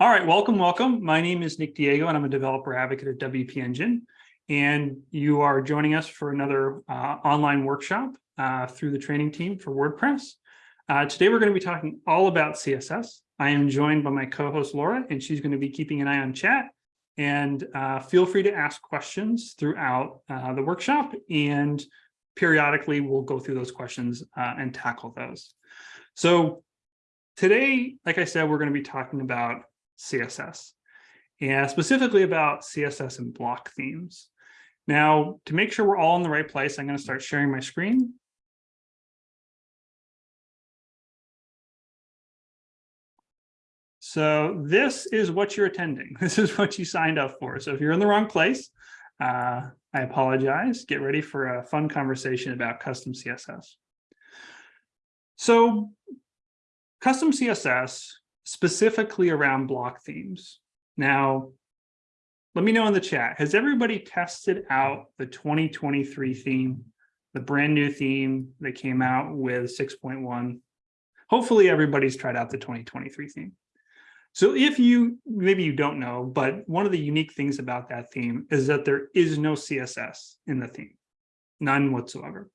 All right, welcome, welcome. My name is Nick Diego and I'm a developer advocate at WP Engine. And you are joining us for another uh, online workshop uh, through the training team for WordPress. Uh, today, we're going to be talking all about CSS. I am joined by my co-host Laura, and she's going to be keeping an eye on chat. And uh, feel free to ask questions throughout uh, the workshop. And periodically, we'll go through those questions uh, and tackle those. So today, like I said, we're going to be talking about CSS, and specifically about CSS and block themes. Now, to make sure we're all in the right place, I'm going to start sharing my screen. So this is what you're attending. This is what you signed up for. So if you're in the wrong place, uh, I apologize. Get ready for a fun conversation about custom CSS. So custom CSS specifically around block themes. Now, let me know in the chat, has everybody tested out the 2023 theme, the brand new theme that came out with 6.1? Hopefully everybody's tried out the 2023 theme. So if you, maybe you don't know, but one of the unique things about that theme is that there is no CSS in the theme, none whatsoever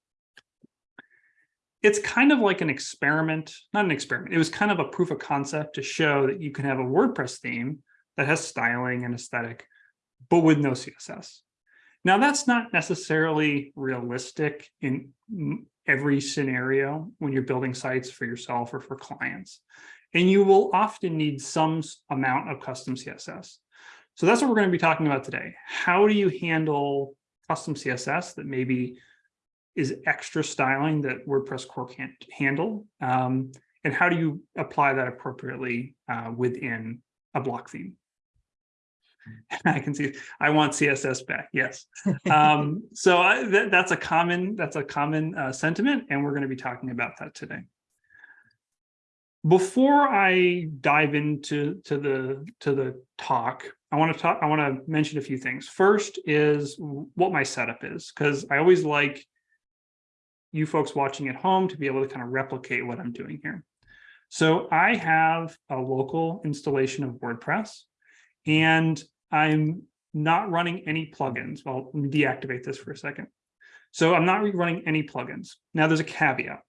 it's kind of like an experiment, not an experiment. It was kind of a proof of concept to show that you can have a WordPress theme that has styling and aesthetic, but with no CSS. Now that's not necessarily realistic in every scenario when you're building sites for yourself or for clients. And you will often need some amount of custom CSS. So that's what we're going to be talking about today. How do you handle custom CSS that maybe is extra styling that WordPress core can't handle? Um, and how do you apply that appropriately uh, within a block theme? I can see, I want CSS back, yes. Um, so I, that, that's a common, that's a common uh, sentiment, and we're gonna be talking about that today. Before I dive into to the to the talk, I want to talk. I want to mention a few things. First is what my setup is, because I always like you folks watching at home to be able to kind of replicate what I'm doing here. So I have a local installation of WordPress and I'm not running any plugins. Me deactivate this for a second. So I'm not running any plugins. Now there's a caveat.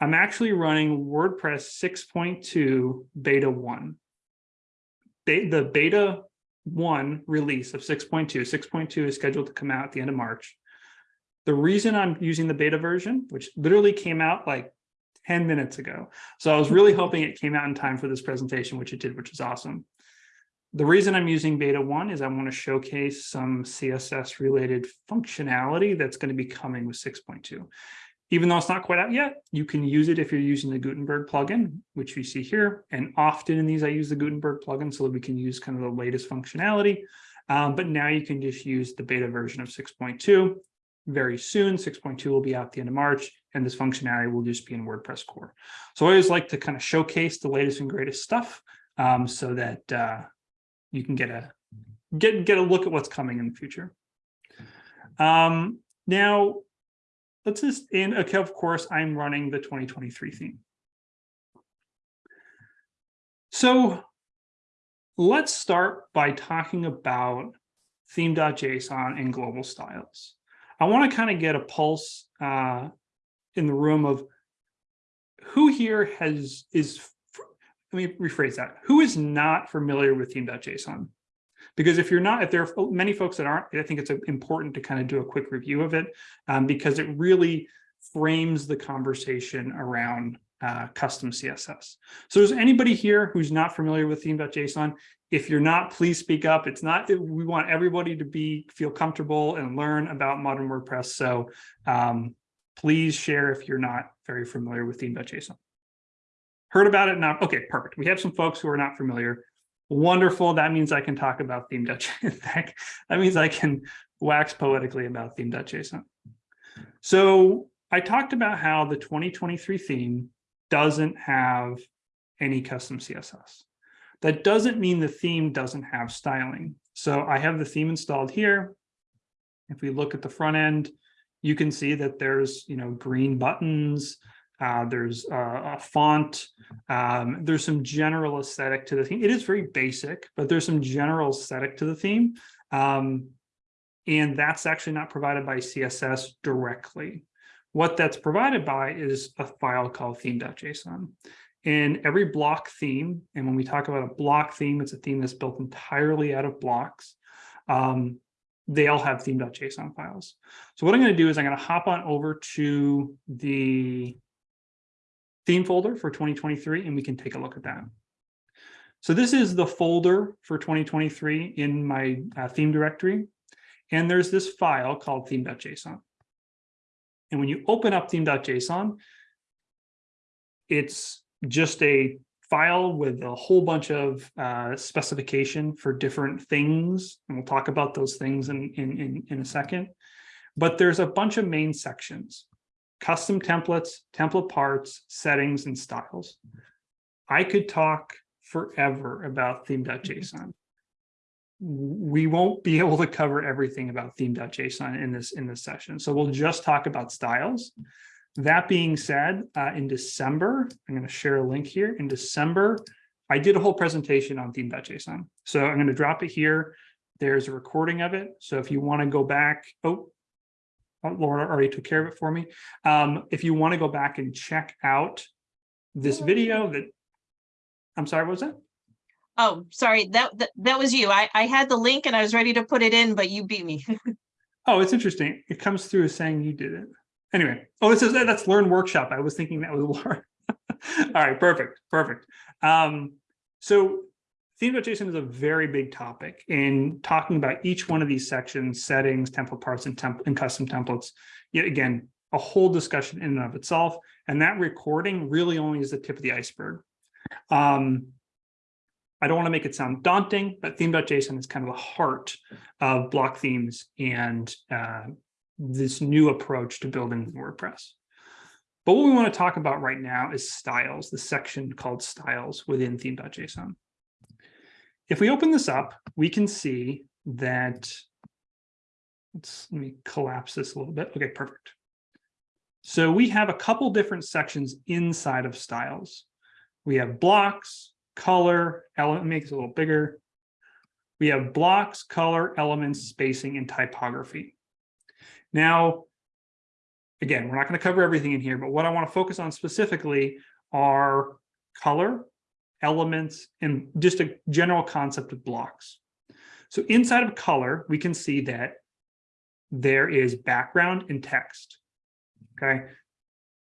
I'm actually running WordPress 6.2 beta 1. The beta 1 release of 6.2, 6.2 is scheduled to come out at the end of March. The reason I'm using the beta version, which literally came out like 10 minutes ago. So I was really hoping it came out in time for this presentation, which it did, which is awesome. The reason I'm using beta one is I want to showcase some CSS related functionality that's going to be coming with 6.2. Even though it's not quite out yet, you can use it if you're using the Gutenberg plugin, which you see here. And often in these, I use the Gutenberg plugin so that we can use kind of the latest functionality. Um, but now you can just use the beta version of 6.2 very soon. 6.2 will be out the end of March, and this functionality will just be in WordPress core. So I always like to kind of showcase the latest and greatest stuff um, so that uh, you can get a get get a look at what's coming in the future. Um, now, let's just, and okay, of course, I'm running the 2023 theme. So let's start by talking about theme.json and global styles. I want to kind of get a pulse uh, in the room of who here has is let me rephrase that. Who is not familiar with theme.json because if you're not if there are many folks that aren't i think it's important to kind of do a quick review of it um, because it really frames the conversation around uh, custom css so is anybody here who's not familiar with theme.json if you're not, please speak up. It's not, we want everybody to be, feel comfortable and learn about modern WordPress. So um, please share if you're not very familiar with theme.json. Heard about it now? Okay, perfect. We have some folks who are not familiar. Wonderful. That means I can talk about theme.json. that means I can wax poetically about theme.json. So I talked about how the 2023 theme doesn't have any custom CSS. That doesn't mean the theme doesn't have styling. So I have the theme installed here. If we look at the front end, you can see that there's, you know, green buttons. Uh, there's a, a font. Um, there's some general aesthetic to the theme. It is very basic, but there's some general aesthetic to the theme. Um, and that's actually not provided by CSS directly. What that's provided by is a file called theme.json. And every block theme, and when we talk about a block theme, it's a theme that's built entirely out of blocks. Um, they all have theme.json files. So what I'm going to do is I'm going to hop on over to the theme folder for 2023, and we can take a look at that. So this is the folder for 2023 in my uh, theme directory. And there's this file called theme.json. And when you open up theme.json, it's just a file with a whole bunch of uh, specification for different things. And we'll talk about those things in, in, in, in a second. But there's a bunch of main sections, custom templates, template parts, settings, and styles. I could talk forever about theme.json. We won't be able to cover everything about theme.json in this in this session. So we'll just talk about styles. That being said, uh, in December, I'm going to share a link here. In December, I did a whole presentation on theme.json. So I'm going to drop it here. There's a recording of it. So if you want to go back, oh, oh, Laura already took care of it for me. Um, if you want to go back and check out this video that, I'm sorry, what was that? Oh, sorry, that, that, that was you. I, I had the link and I was ready to put it in, but you beat me. Oh, it's interesting. It comes through as saying you did it. Anyway, oh, this is that's Learn Workshop. I was thinking that was Laura. All right, perfect, perfect. Um, so theme.json is a very big topic in talking about each one of these sections, settings, template parts, and, temp and custom templates. Yet again, a whole discussion in and of itself. And that recording really only is the tip of the iceberg. Um, I don't want to make it sound daunting, but theme.json is kind of the heart of block themes and uh, this new approach to building WordPress. But what we want to talk about right now is styles, the section called styles within theme.json. If we open this up, we can see that, let's, let me collapse this a little bit. Okay, perfect. So we have a couple different sections inside of styles. We have blocks, color, element, makes a little bigger. We have blocks, color, elements, spacing, and typography. Now, again, we're not going to cover everything in here, but what I want to focus on specifically are color, elements, and just a general concept of blocks. So inside of color, we can see that there is background and text. Okay.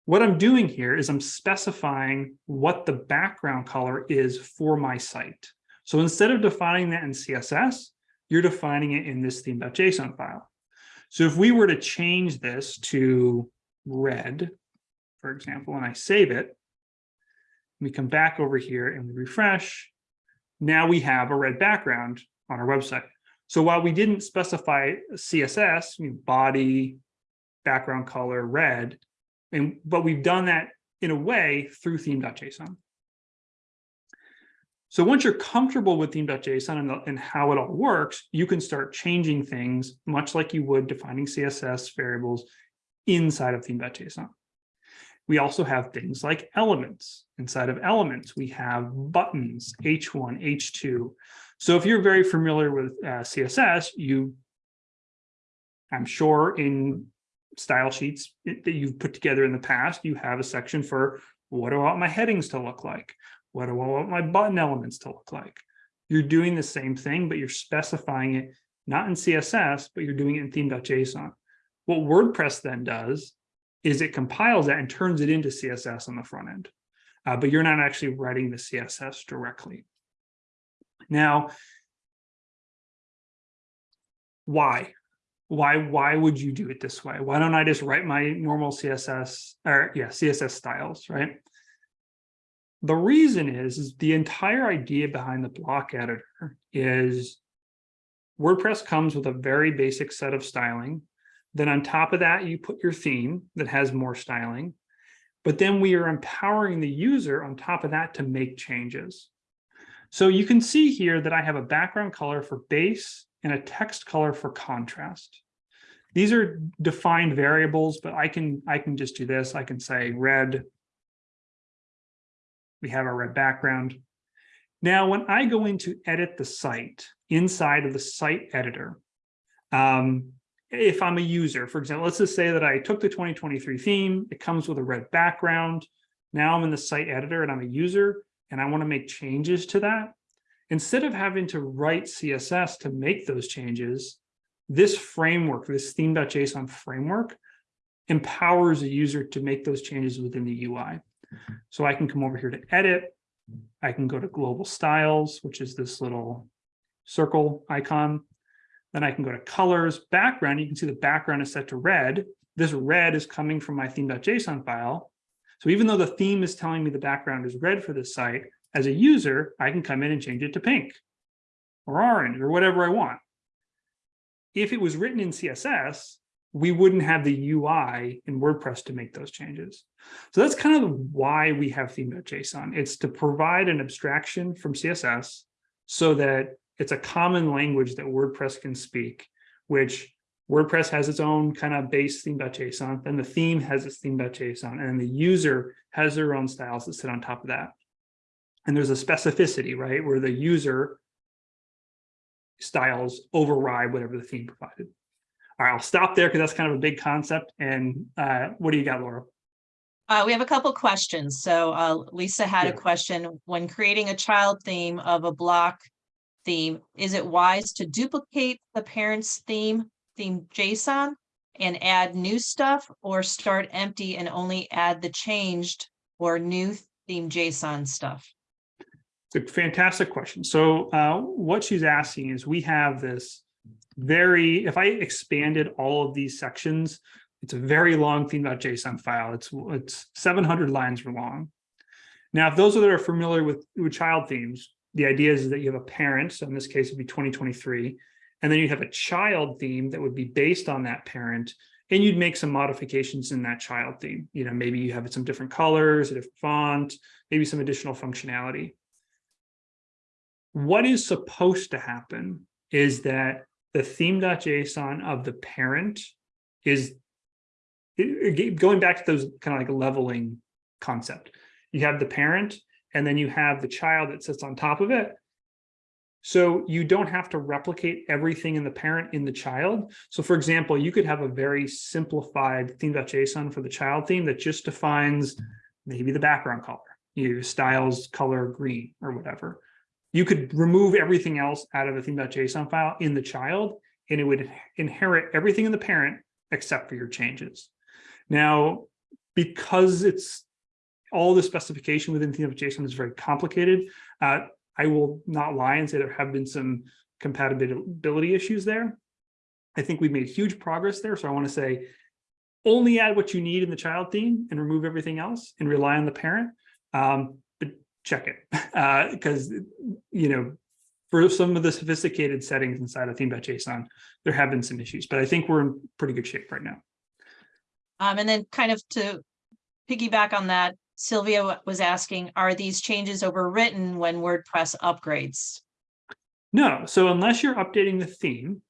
What I'm doing here is I'm specifying what the background color is for my site. So instead of defining that in CSS, you're defining it in this theme.json file. So if we were to change this to red, for example, and I save it, we come back over here and we refresh, now we have a red background on our website. So while we didn't specify CSS, body, background color, red, and but we've done that in a way through theme.json. So once you're comfortable with theme.json and, and how it all works, you can start changing things much like you would defining CSS variables inside of theme.json. We also have things like elements. Inside of elements, we have buttons, H1, H2. So if you're very familiar with uh, CSS, you, I'm sure in style sheets that you've put together in the past, you have a section for what do I want my headings to look like? What do I want my button elements to look like? You're doing the same thing, but you're specifying it not in CSS, but you're doing it in theme.json. What WordPress then does is it compiles that and turns it into CSS on the front end, uh, but you're not actually writing the CSS directly. Now, why? Why, why would you do it this way? Why don't I just write my normal CSS or yeah, CSS styles, right? The reason is, is the entire idea behind the block editor is WordPress comes with a very basic set of styling. Then on top of that, you put your theme that has more styling. But then we are empowering the user on top of that to make changes. So you can see here that I have a background color for base and a text color for contrast. These are defined variables, but I can I can just do this. I can say red We have our red background. Now, when I go in to edit the site inside of the site editor, um, if I'm a user, for example, let's just say that I took the 2023 theme, it comes with a red background. Now I'm in the site editor and I'm a user and I want to make changes to that. Instead of having to write CSS to make those changes, this framework, this theme.json framework empowers a user to make those changes within the UI. So I can come over here to edit. I can go to global styles, which is this little circle icon. Then I can go to colors, background. You can see the background is set to red. This red is coming from my theme.json file. So even though the theme is telling me the background is red for this site, as a user, I can come in and change it to pink or orange or whatever I want. If it was written in CSS, we wouldn't have the UI in WordPress to make those changes. So that's kind of why we have theme.json. It's to provide an abstraction from CSS so that it's a common language that WordPress can speak, which WordPress has its own kind of base theme.json, then the theme has its theme.json, and the user has their own styles that sit on top of that. And there's a specificity, right, where the user styles override whatever the theme provided. All right, I'll stop there because that's kind of a big concept. And uh, what do you got, Laura? Uh, we have a couple questions. So uh, Lisa had a question. When creating a child theme of a block theme, is it wise to duplicate the parent's theme, theme JSON, and add new stuff or start empty and only add the changed or new theme JSON stuff? It's a fantastic question. So uh, what she's asking is we have this very, if I expanded all of these sections, it's a very long theme.json file. It's it's 700 lines long. Now, if those that are familiar with, with child themes, the idea is that you have a parent, so in this case, it'd be 2023, and then you have a child theme that would be based on that parent, and you'd make some modifications in that child theme. You know, maybe you have some different colors, a different font, maybe some additional functionality what is supposed to happen is that the theme.json of the parent is going back to those kind of like leveling concept. You have the parent and then you have the child that sits on top of it. So you don't have to replicate everything in the parent in the child. So for example, you could have a very simplified theme.json for the child theme that just defines maybe the background color, you know, styles color green or whatever you could remove everything else out of the theme.json file in the child, and it would inherit everything in the parent except for your changes. Now, because it's all the specification within theme.json is very complicated, uh, I will not lie and say there have been some compatibility issues there. I think we've made huge progress there. So I want to say only add what you need in the child theme and remove everything else and rely on the parent. Um, check it because you know for some of the sophisticated settings inside of theme.json there have been some issues but i think we're in pretty good shape right now Um, and then kind of to piggyback on that, Sylvia was asking, are these changes overwritten when WordPress upgrades? no so unless you're updating the theme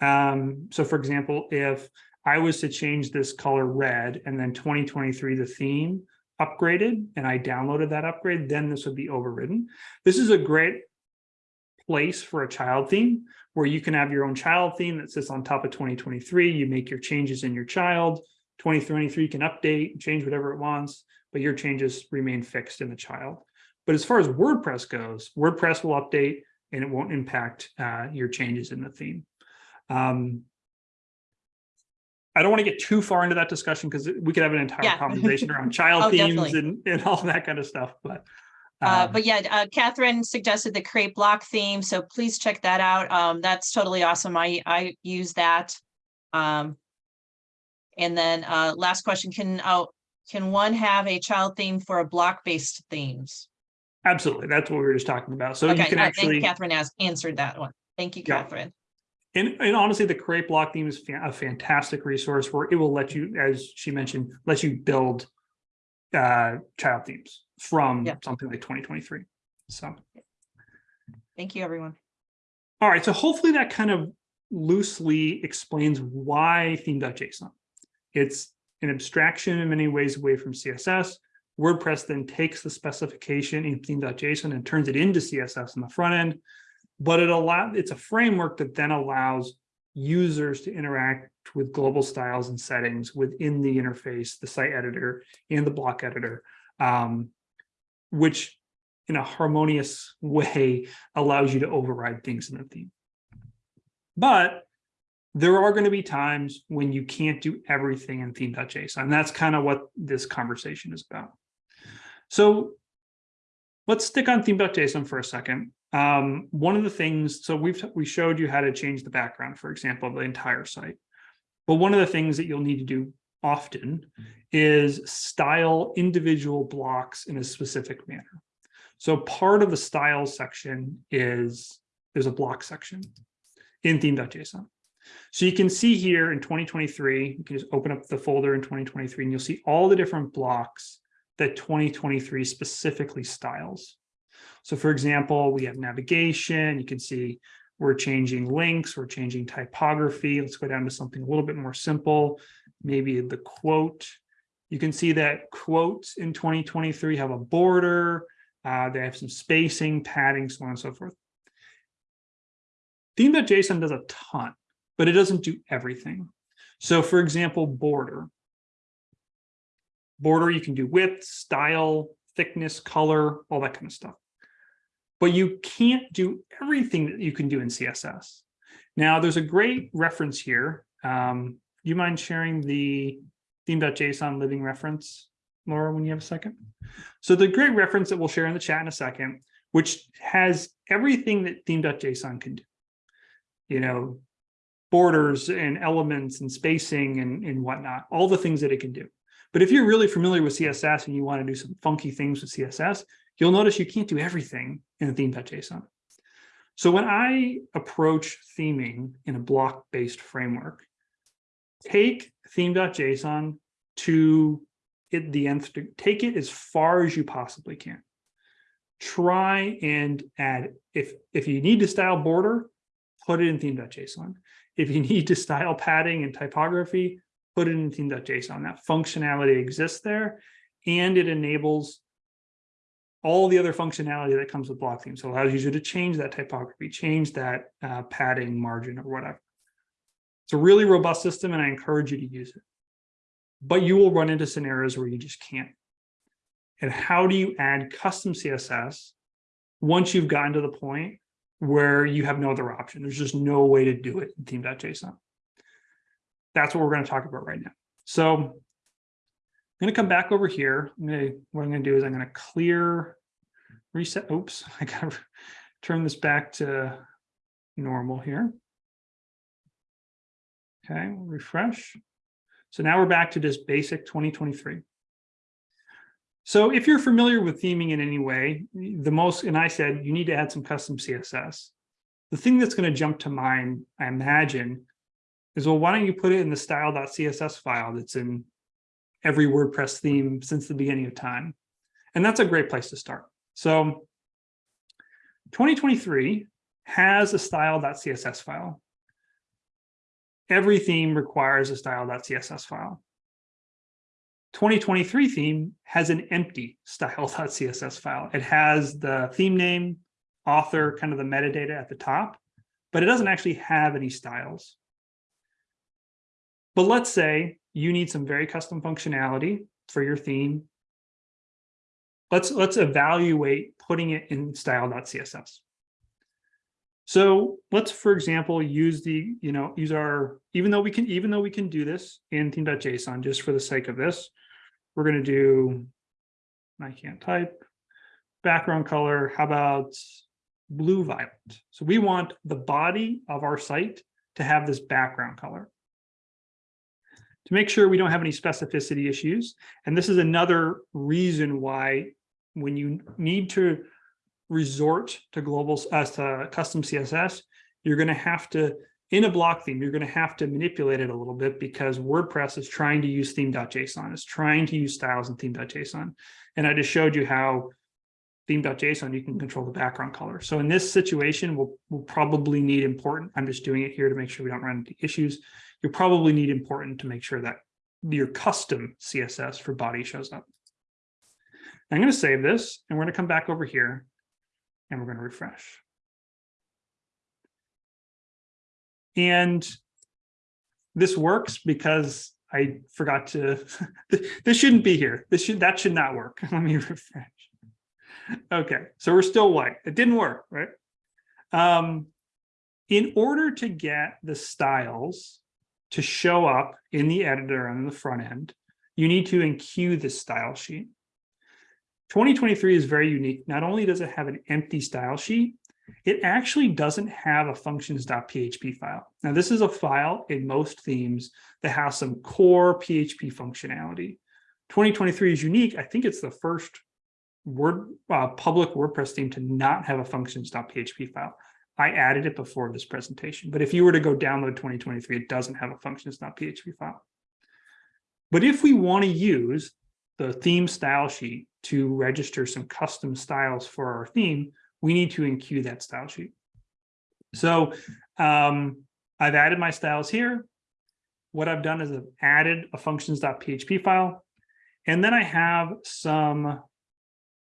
um so for example if i was to change this color red and then 2023 the theme upgraded and i downloaded that upgrade then this would be overridden. This is a great place for a child theme where you can have your own child theme that sits on top of 2023 you make your changes in your child. 2023 can update change whatever it wants but your changes remain fixed in the child. But as far as wordpress goes wordpress will update and it won't impact uh, your changes in the theme. Um, I don't want to get too far into that discussion because we could have an entire Yeah. conversation around child Oh, themes definitely. and, and all that kind of stuff, but. Uh, um, but yeah, uh, Catherine suggested the create block theme, so please check that out. Um, that's totally awesome. I, I use that. Um. And then, uh, last question, can, uh, can one have a child theme for a block-based themes? Absolutely, that's what we were just talking about. So you can I actually, Catherine has answered that one. Thank you, Yeah. Catherine. And, and honestly, the create block theme is a fantastic resource where it will let you, as she mentioned, let you build. Uh, child themes from Yeah. something like twenty twenty-three, so. Thank you, everyone. All right, so hopefully that kind of loosely explains why theme.json. It's an abstraction in many ways away from CSS, WordPress then takes the specification in theme.json and turns it into CSS on the front end. But it allow it's a framework that then allows users to interact with global styles and settings within the interface, the site editor and the block editor, um, which in a harmonious way allows you to override things in the theme. But there are going to be times when you can't do everything in theme.json. That's kind of what this conversation is about. So let's stick on theme.json for a second. Um, one of the things, so we've we showed you how to change the background, for example, of the entire site. But one of the things that you'll need to do often is style individual blocks in a specific manner. So part of the style section is there's a block section in theme.json. So you can see here in 2023, you can just open up the folder in 2023 and you'll see all the different blocks that 2023 specifically styles. So for example, we have navigation, you can see we're changing links, we're changing typography. Let's go down to something a little bit more simple, maybe the quote. You can see that quotes in 2023 have a border, uh, they have some spacing, padding, so on and so forth. Theme.json does a ton, but it doesn't do everything. So for example, border. Border, you can do width, style, thickness, color, all that kind of stuff. But you can't do everything that you can do in CSS. Now, there's a great reference here. Um, you mind sharing the theme.json living reference, Laura, when you have a second? So the great reference that we'll share in the chat in a second, which has everything that theme.json can do. You know, borders and elements and spacing and, and whatnot, all the things that it can do. But if you're really familiar with CSS and you want to do some funky things with CSS, you'll notice you can't do everything in a theme.json. So when I approach theming in a block-based framework, take theme.json to it the nth, take it as far as you possibly can. Try and add, if, if you need to style border, put it in theme.json. If you need to style padding and typography, put it in theme.json. That functionality exists there and it enables all the other functionality that comes with block theme. So it allows you to change that typography, change that uh, padding margin or whatever. It's a really robust system and I encourage you to use it. But you will run into scenarios where you just can't. And how do you add custom CSS once you've gotten to the point where you have no other option? There's just no way to do it in theme.json. That's what we're going to talk about right now. So I'm going to come back over here. I'm going to, what I'm going to do is I'm going to clear, reset. Oops, I got to turn this back to normal here. Okay, refresh. So now we're back to just basic 2023. So if you're familiar with theming in any way, the most, and I said, you need to add some custom CSS. The thing that's going to jump to mind, I imagine, is, well, why don't you put it in the style.css file that's in every WordPress theme since the beginning of time? And that's a great place to start. So 2023 has a style.css file. Every theme requires a style.css file. 2023 theme has an empty style.css file. It has the theme name, author, kind of the metadata at the top, but it doesn't actually have any styles. But let's say you need some very custom functionality for your theme. Let's, let's evaluate putting it in style.css. So let's, for example, use the, you know, use our, even though we can, even though we can do this in theme.json, just for the sake of this, we're going to do, I can't type, background color. How about blue violet? So we want the body of our site to have this background color to make sure we don't have any specificity issues. And this is another reason why when you need to resort to global as to custom CSS, you're going to have to, in a block theme, you're going to have to manipulate it a little bit because WordPress is trying to use theme.json, is trying to use styles in theme.json. And I just showed you how theme.json, you can control the background color. So in this situation, we'll, we'll probably need important, I'm just doing it here to make sure we don't run into issues You'll probably need important to make sure that your custom CSS for body shows up. I'm going to save this and we're going to come back over here and we're going to refresh. And this works because I forgot to, this shouldn't be here. This should, that should not work. Let me refresh. Okay, so we're still white. It didn't work, right? Um, in order to get the styles to show up in the editor on the front end, you need to enqueue the style sheet. 2023 is very unique. Not only does it have an empty style sheet, it actually doesn't have a functions.php file. Now, this is a file in most themes that has some core PHP functionality. 2023 is unique. I think it's the first word uh, public WordPress theme to not have a functions.php file. I added it before this presentation, but if you were to go download 2023, it doesn't have a functions.php file. But if we want to use the theme style sheet to register some custom styles for our theme, we need to enqueue that style sheet. So um, I've added my styles here. What I've done is I've added a functions.php file, and then I have some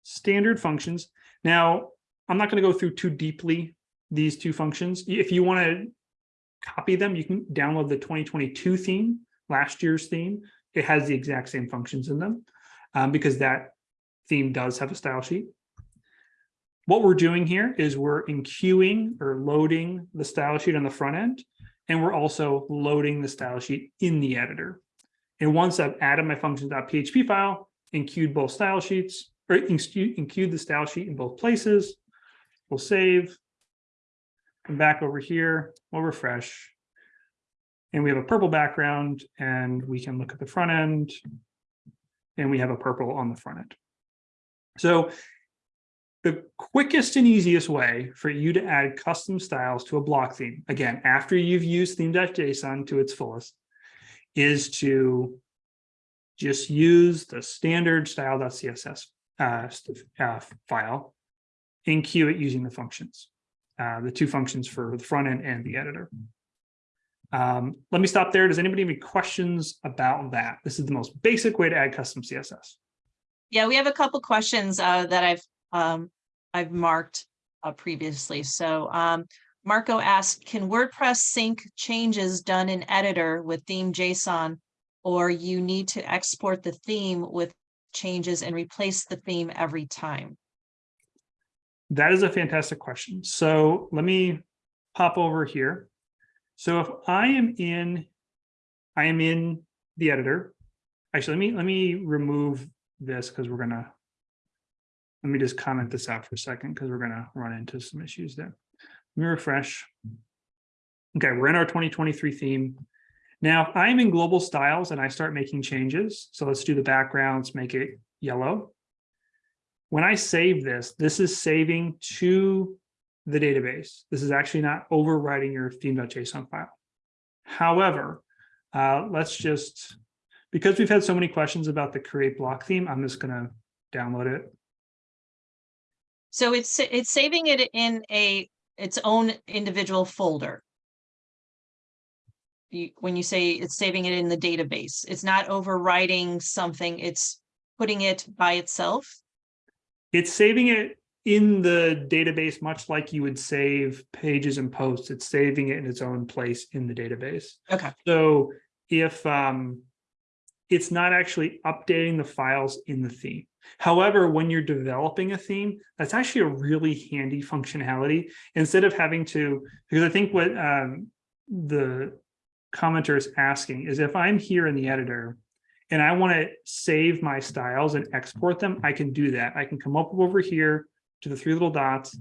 standard functions. Now, I'm not going to go through too deeply these two functions. If you want to copy them, you can download the 2022 theme, last year's theme. It has the exact same functions in them um, because that theme does have a style sheet. What we're doing here is we're enqueuing or loading the style sheet on the front end, and we're also loading the style sheet in the editor. And once I've added my functions.php file, enqueued both style sheets, or enqueued the style sheet in both places, we'll save, come back over here, we'll refresh, and we have a purple background, and we can look at the front end, and we have a purple on the front end. So the quickest and easiest way for you to add custom styles to a block theme, again, after you've used theme.json to its fullest, is to just use the standard style.css uh, uh, file, it using the functions, uh, the two functions for the front end and the editor. Um, let me stop there. Does anybody have any questions about that? This is the most basic way to add custom CSS. Yeah, we have a couple questions uh, that I've um, I've marked uh, previously. So um, Marco asked, can WordPress sync changes done in editor with theme JSON, or you need to export the theme with changes and replace the theme every time? That is a fantastic question. So let me pop over here. So if I am in, I am in the editor. Actually, let me let me remove this because we're gonna let me just comment this out for a second because we're gonna run into some issues there. Let me refresh. Okay, we're in our 2023 theme. Now, if I'm in global styles and I start making changes, so let's do the backgrounds, make it yellow. When I save this, this is saving to the database. This is actually not overwriting your theme.json file. However, uh, let's just, because we've had so many questions about the create block theme, I'm just going to download it. So it's it's saving it in a its own individual folder. You, when you say it's saving it in the database, it's not overwriting something, it's putting it by itself. It's saving it in the database, much like you would save pages and posts, it's saving it in its own place in the database. Okay. So if um, it's not actually updating the files in the theme. However, when you're developing a theme, that's actually a really handy functionality. Instead of having to, because I think what um, the commenter is asking is if I'm here in the editor and I want to save my styles and export them, I can do that. I can come up over here to the three little dots,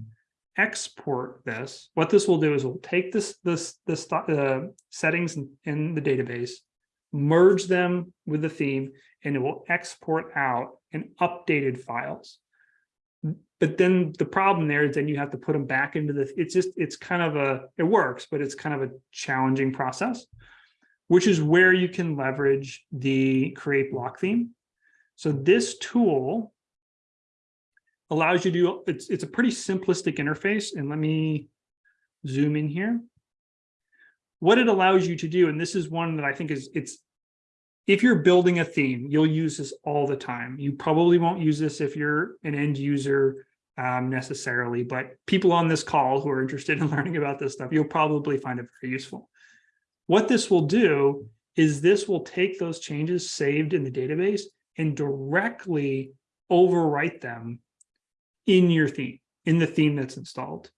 export this. What this will do is we'll take this this this uh, settings in, in the database, merge them with the theme, and it will export out an updated files. But then the problem there is then you have to put them back into the, it's just, it's kind of a, it works, but it's kind of a challenging process, which is where you can leverage the create block theme. So this tool allows you to, it's, it's a pretty simplistic interface. And let me zoom in here. What it allows you to do, and this is one that I think is, it's if you're building a theme, you'll use this all the time. You probably won't use this if you're an end user um, necessarily, but people on this call who are interested in learning about this stuff, you'll probably find it very useful. What this will do is this will take those changes saved in the database and directly overwrite them in your theme, in the theme that's installed.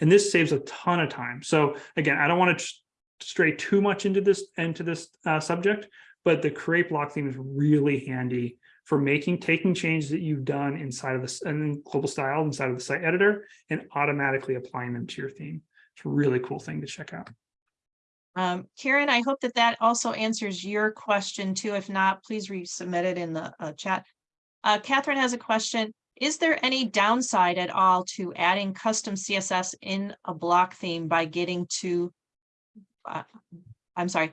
And this saves a ton of time. So again, I don't want to stray too much into this into this uh, subject, but the create block theme is really handy for making taking changes that you've done inside of this and global style inside of the site editor and automatically applying them to your theme. It's a really cool thing to check out. Um, Karen, I hope that that also answers your question too. If not, please resubmit it in the uh, chat. Uh, Catherine has a question. Is there any downside at all to adding custom CSS in a block theme by getting to, uh, I'm sorry,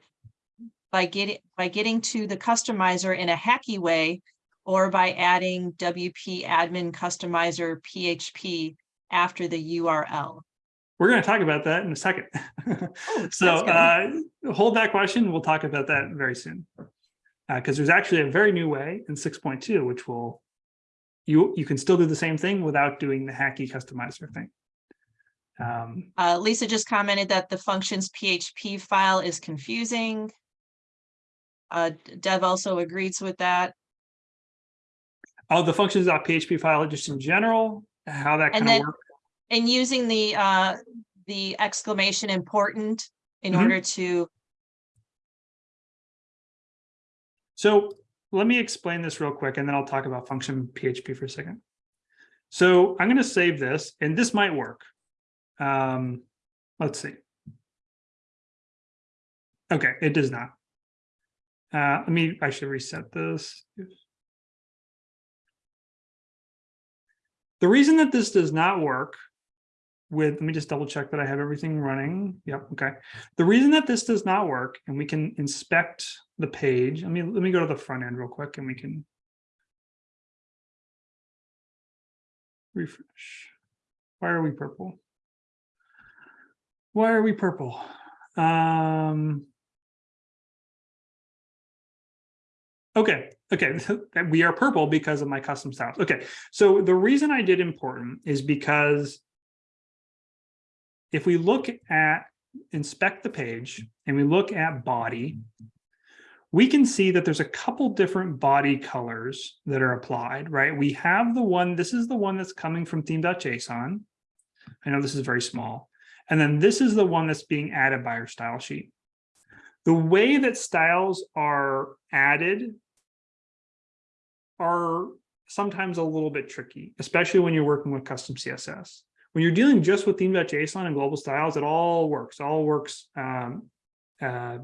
by getting by getting to the customizer in a hacky way or by adding WP admin customizer PHP after the URL? We're going to talk about that in a second. Oh, so uh, hold that question. We'll talk about that very soon. Because there's actually a very new way in 6.2, which will you you can still do the same thing without doing the hacky customizer thing. Um, Uh, Lisa just commented that the functions PHP file is confusing. Uh, Dev also agrees with that. oh, the functions.php file just in general, how that kind of works. And using the, uh, the exclamation important in Mhm. order to, So let me explain this real quick and then I'll talk about function PHP for a second. So I'm going to save this and this might work. Um, let's see. Okay, it does not. Uh, let me, I should reset this. The reason that this does not work with, let me just double check that I have everything running. Yep, okay. The reason that this does not work, and we can inspect the page, let me, let me go to the front end real quick and we can refresh. Why are we purple? Why are we purple? Um, okay, okay, we are purple because of my custom styles. Okay, so the reason I did important is because if we look at inspect the page and we look at body, we can see that there's a couple different body colors that are applied, right? We have the one, this is the one that's coming from theme.json. I know this is very small. And then this is the one that's being added by our style sheet. The way that styles are added are sometimes a little bit tricky, especially when you're working with custom CSS. When you're dealing just with theme.json and global styles, it all works, all works um, uh,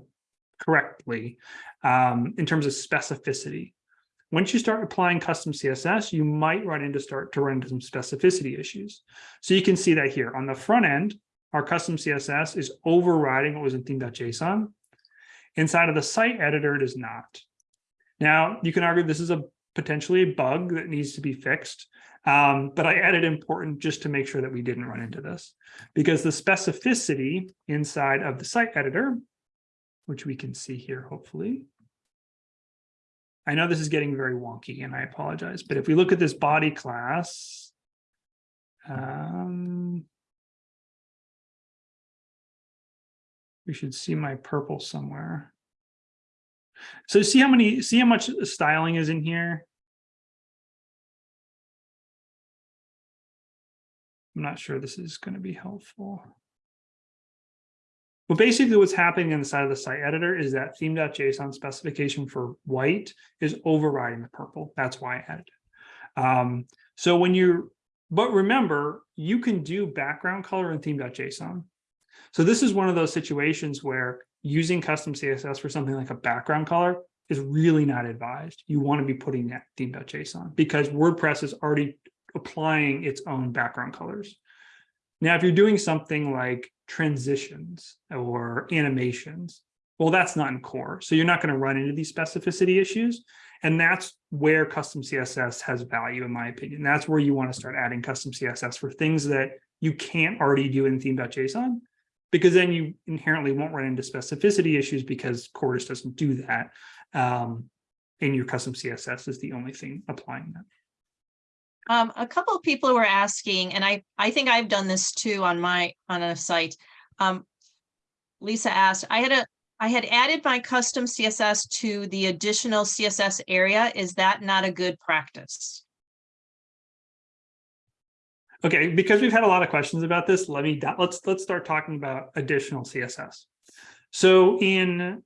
correctly um, in terms of specificity. Once you start applying custom CSS, you might run into start to run into some specificity issues. So you can see that here on the front end, our custom CSS is overriding what was in theme.json. Inside of the site editor, it is not. Now, you can argue this is a potentially a bug that needs to be fixed. Um, but I added important just to make sure that we didn't run into this because the specificity inside of the site editor, which we can see here, hopefully. I know this is getting very wonky and I apologize, but if we look at this body class, um, we should see my purple somewhere. So see how many, see how much styling is in here? I'm not sure this is going to be helpful. But basically what's happening inside of the site editor is that theme.json specification for white is overriding the purple. That's why I added it. Um, so when you, but remember, you can do background color in theme.json. So this is one of those situations where using custom CSS for something like a background color is really not advised. You want to be putting that theme.json because WordPress is already applying its own background colors. Now, if you're doing something like transitions or animations, well, that's not in core. So you're not going to run into these specificity issues. And that's where custom CSS has value, in my opinion. That's where you want to start adding custom CSS for things that you can't already do in theme.json, because then you inherently won't run into specificity issues because core just doesn't do that. Um, and your custom CSS is the only thing applying that. Um, a couple of people were asking, and I, I think I've done this too on my, on a site. Um, Lisa asked, I had a, I had added my custom CSS to the additional CSS area. Is that not a good practice? Okay, because we've had a lot of questions about this, let me, let's, let's start talking about additional CSS. So in,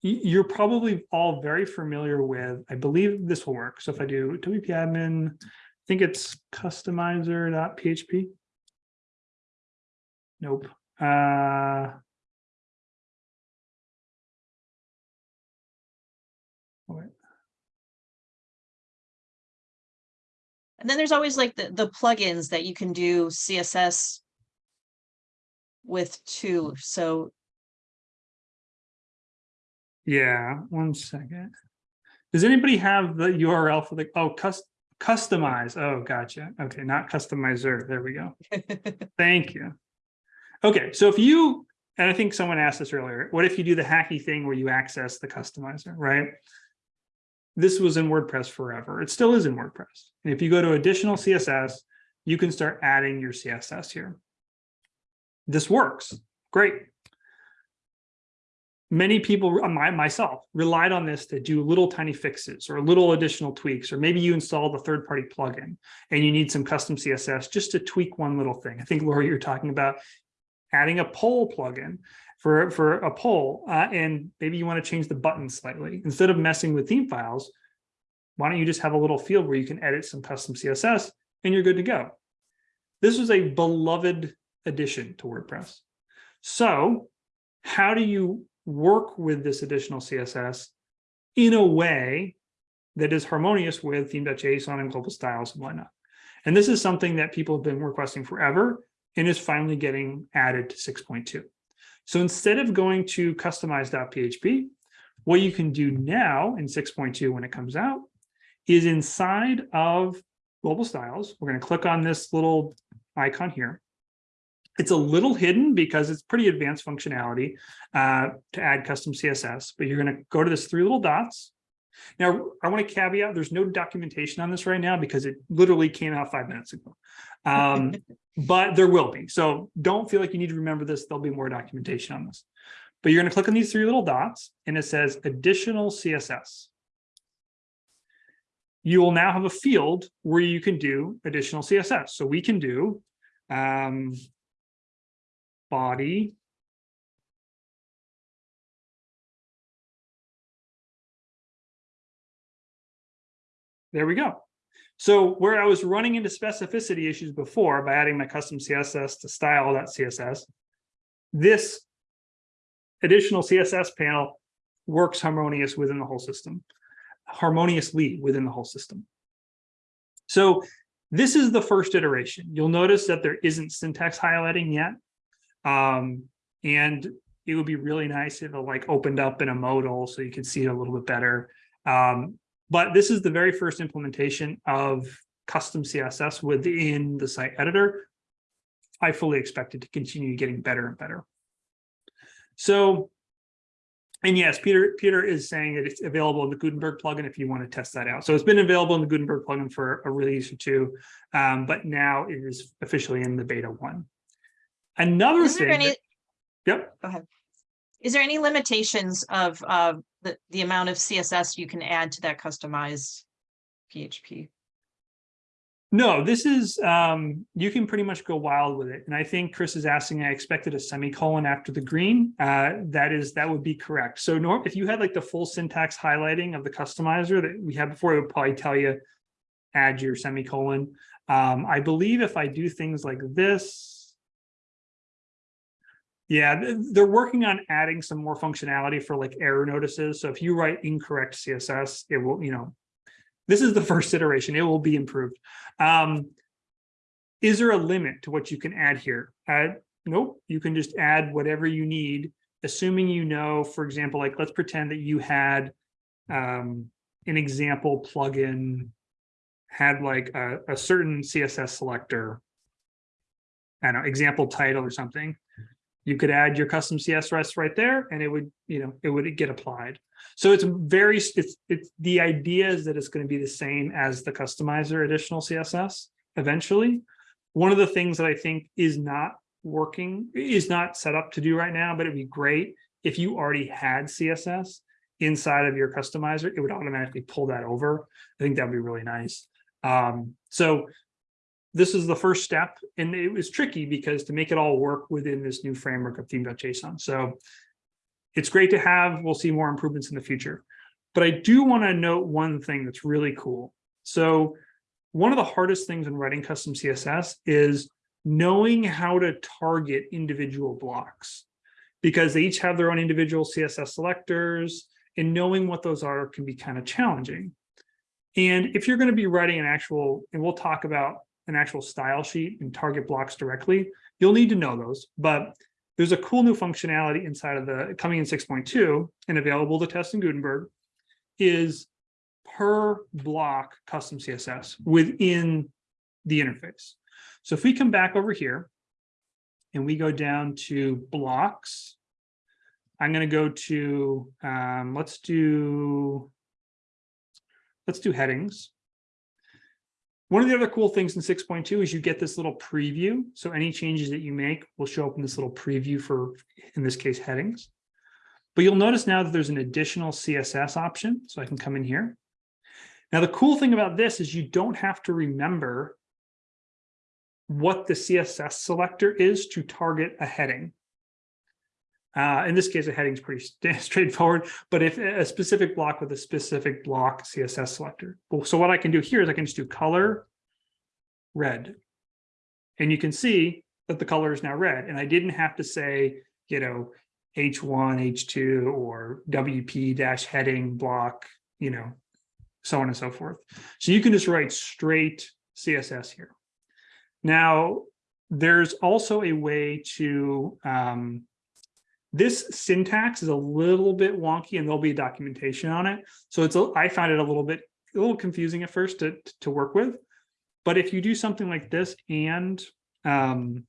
you're probably all very familiar with, I believe this will work. So if I do WP admin, I think it's customizer.php. Nope. Uh. And then there's always like the, the plugins that you can do CSS with too. So Yeah, one second. Does anybody have the URL for the, oh, cus- customize? Oh, gotcha. Okay, not customizer. There we go. Thank you. Okay, so if you, and I think someone asked this earlier, what if you do the hacky thing where you access the customizer, right? This was in WordPress forever. It still is in WordPress. And if you go to additional CSS, you can start adding your CSS here. This works. Great many people, uh, my, myself, relied on this to do little tiny fixes or little additional tweaks, or maybe you installed a third-party plugin and you need some custom CSS just to tweak one little thing. I think, Laura, you're talking about adding a poll plugin for, for a poll, uh, and maybe you want to change the button slightly. Instead of messing with theme files, why don't you just have a little field where you can edit some custom CSS and you're good to go. This was a beloved addition to WordPress. So how do you work with this additional CSS in a way that is harmonious with theme.json and global styles and whatnot. And this is something that people have been requesting forever and is finally getting added to 6.2. So instead of going to customize.php, what you can do now in 6.2 when it comes out is inside of global styles, we're going to click on this little icon here. It's a little hidden because it's pretty advanced functionality uh, to add custom CSS, but you're going to go to this three little dots. Now, I want to caveat, there's no documentation on this right now because it literally came out five minutes ago. Um, but there will be. So don't feel like you need to remember this. There'll be more documentation on this. But you're going to click on these three little dots and it says additional CSS. You will now have a field where you can do additional CSS. So we can do um, body. There we go. So where I was running into specificity issues before by adding my custom CSS to style.css, this additional CSS panel works harmonious within the whole system, harmoniously within the whole system. So this is the first iteration. You'll notice that there isn't syntax highlighting yet. Um, and it would be really nice if it like opened up in a modal so you could see it a little bit better. Um, but this is the very first implementation of custom CSS within the site editor. I fully expect it to continue getting better and better. So, and yes, Peter Peter is saying that it's available in the Gutenberg plugin if you want to test that out. So it's been available in the Gutenberg plugin for a release or two, um, but now it is officially in the beta one. Another is thing. any, that- Yep. go ahead. Is there any limitations of uh the the amount of CSS you can add to that customized PHP? No, this is, um, you can pretty much go wild with it. And I think Chris is asking, I expected a semicolon after the green. Uh, that is, that would be correct. So Norm, if you had like the full syntax highlighting of the customizer that we had before, it would probably tell you add your semicolon. Um, I believe if I do things like this, yeah, they're working on adding some more functionality for like error notices. So if you write incorrect CSS, it will, you know, this is the first iteration. It will be improved. Um, is there a limit to what you can add here? Uh, nope, you can just add whatever you need, assuming you know, for example, like let's pretend that you had um, an example plugin had like a, a certain CSS selector, I don't know, example title or something. You could add your custom CSS right there and it would, you know, it would get applied. So it's very, it's, it's, the idea is that it's going to be the same as the customizer additional CSS eventually. One of the things that I think is not working, is not set up to do right now, but it'd be great if you already had CSS inside of your customizer, it would automatically pull that over. I think that'd be really nice. Um, so this is the first step and it was tricky because to make it all work within this new framework of theme.json. So it's great to have, we'll see more improvements in the future. But I do want to note one thing that's really cool. So one of the hardest things in writing custom CSS is knowing how to target individual blocks because they each have their own individual CSS selectors and knowing what those are can be kind of challenging. And if you're going to be writing an actual, and we'll talk about an actual style sheet and target blocks directly, you'll need to know those. But there's a cool new functionality inside of the coming in 6.2 and available to test in Gutenberg is per block custom CSS within the interface. So if we come back over here and we go down to blocks, I'm going to go to, um, let's do, let's do headings. One of the other cool things in 6.2 is you get this little preview. So any changes that you make will show up in this little preview for, in this case, headings. But you'll notice now that there's an additional CSS option. So I can come in here. Now, the cool thing about this is you don't have to remember what the CSS selector is to target a heading. Uh, in this case, a heading is pretty straightforward, but if a specific block with a specific block CSS selector. Well, so what I can do here is I can just do color red. And you can see that the color is now red. And I didn't have to say, you know, H1, H2, or WP dash heading block, you know, so on and so forth. So you can just write straight CSS here. Now, there's also a way to, um, this syntax is a little bit wonky and there'll be documentation on it. So it's, a, I find it a little bit, a little confusing at first to, to work with. But if you do something like this and, um,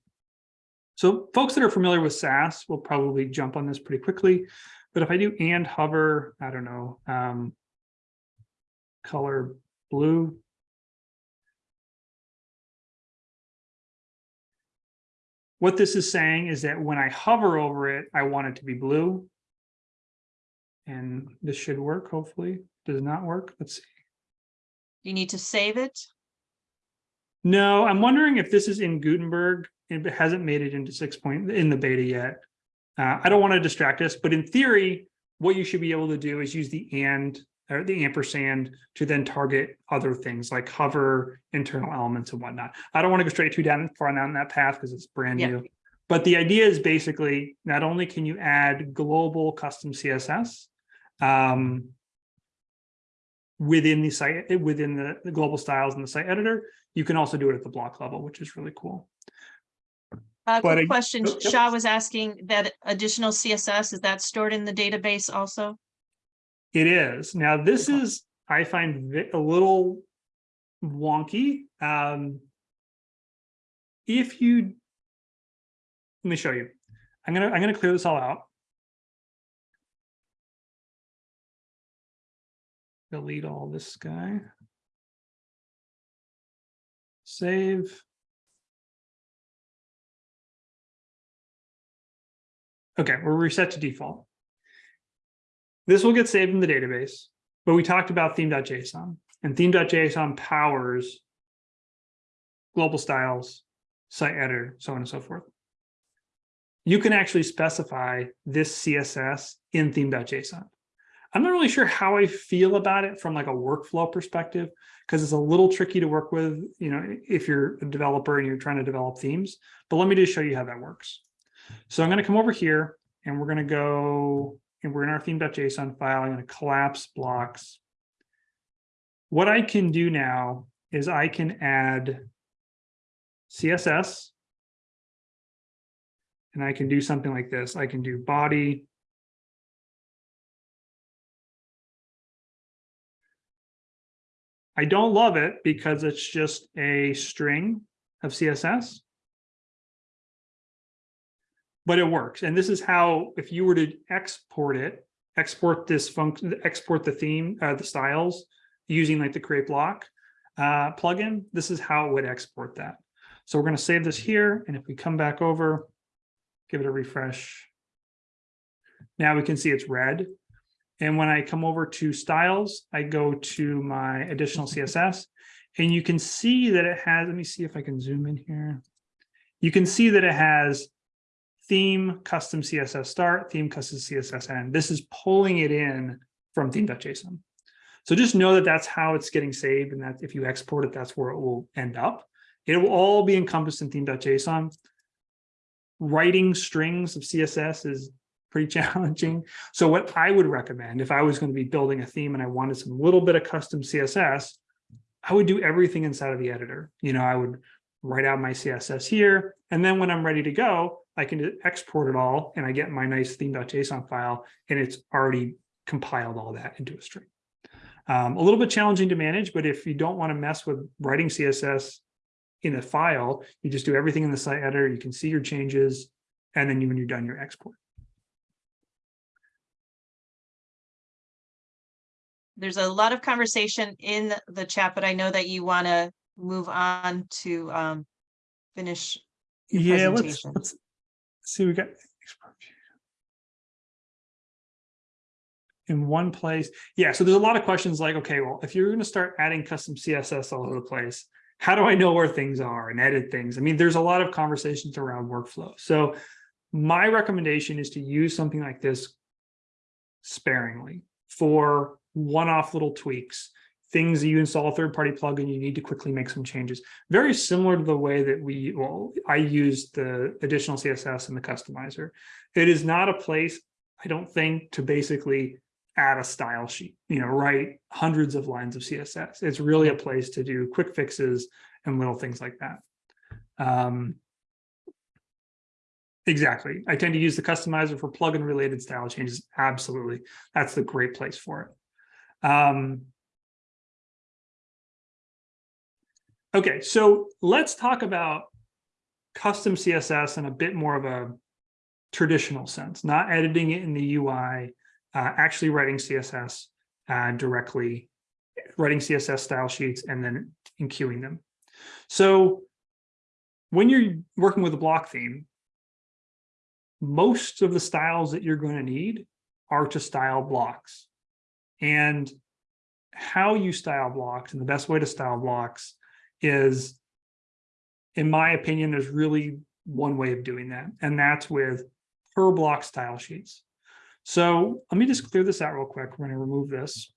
so folks that are familiar with Sass will probably jump on this pretty quickly. But if I do and hover, I don't know, um, color blue, What this is saying is that when I hover over it, I want it to be blue. And this should work, hopefully. Does not work. Let's see. You need to save it. No, I'm wondering if this is in Gutenberg. It hasn't made it into six point in the beta yet. Uh, I don't want to distract us, but in theory, what you should be able to do is use the and or the ampersand to then target other things like hover internal elements and whatnot. I don't want to go straight too down far down that path because it's brand Yeah. new. But the idea is basically not only can you add global custom CSS um, within the site, within the, the global styles in the site editor, you can also do it at the block level, which is really cool. Uh, But quick question, oh. Shah was asking that additional CSS, is that stored in the database also? It is. Now, this is, I find a little wonky. Um, if you, let me show you. I'm gonna, I'm gonna clear this all out. Delete all this guy. Save. Okay, we're reset to default. This will get saved in the database, but we talked about theme.json and theme.json powers global styles, site editor, so on and so forth. You can actually specify this CSS in theme.json. I'm not really sure how I feel about it from like a workflow perspective, because it's a little tricky to work with, you know, if you're a developer and you're trying to develop themes, but let me just show you how that works. So I'm going to come over here and we're going to go and we're in our theme.json file. I'm going to collapse blocks. What I can do now is I can add CSS. And I can do something like this. I can do body. I don't love it because it's just a string of CSS. But it works. And this is how, if you were to export it, export this function, export the theme, uh, the styles using like the create block uh, plugin, this is how it would export that. So we're going to save this here. And if we come back over, give it a refresh. Now we can see it's red. And when I come over to styles, I go to my additional CSS and you can see that it has, let me see if I can zoom in here. You can see that it has theme custom CSS start, theme custom CSS end. This is pulling it in from theme.json. So just know that that's how it's getting saved and that if you export it, that's where it will end up. It will all be encompassed in theme.json. Writing strings of CSS is pretty challenging. So what I would recommend if I was going to be building a theme and I wanted some little bit of custom CSS, I would do everything inside of the editor. You know, I would write out my CSS here. And then when I'm ready to go, I can export it all and I get my nice theme.json file and it's already compiled all that into a string. Um, a little bit challenging to manage, but if you don't want to mess with writing CSS in a file, you just do everything in the site editor. You can see your changes. And then you, when you're done, your export. There's a lot of conversation in the chat, but I know that you want to move on to um finish. your Yeah, let's, let's see, we got in one place. Yeah, so there's a lot of questions like, okay, well, if you're going to start adding custom CSS all over the place, how do I know where things are and edit things? I mean, there's a lot of conversations around workflow. So my recommendation is to use something like this sparingly for one-off little tweaks, things that you install a third-party plugin, you need to quickly make some changes. Very similar to the way that we, well, I use the additional CSS and the customizer. It is not a place, I don't think, to basically add a style sheet, you know, write hundreds of lines of CSS. It's really a place to do quick fixes and little things like that. Um, exactly. I tend to use the customizer for plugin related style changes. Absolutely. That's the great place for it. Um, okay, so let's talk about custom CSS in a bit more of a traditional sense, not editing it in the UI, uh, actually writing CSS uh, directly, writing CSS style sheets and then enqueuing them. So when you're working with a block theme, most of the styles that you're going to need are to style blocks. And how you style blocks and the best way to style blocks is, in my opinion, there's really one way of doing that, and that's with per block style sheets. So let me just clear this out real quick. We're going to remove this.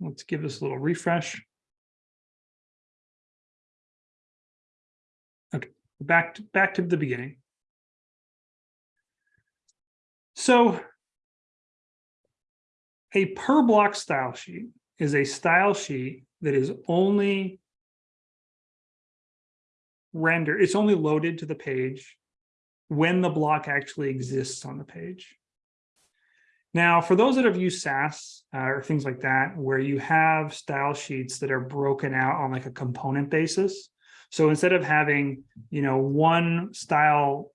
Let's give this a little refresh. Okay, back to, back to the beginning. So a per block style sheet is a style sheet that is only rendered, it's only loaded to the page when the block actually exists on the page. Now, for those that have used Sass uh, or things like that, where you have style sheets that are broken out on like a component basis. So instead of having, you know, one style.css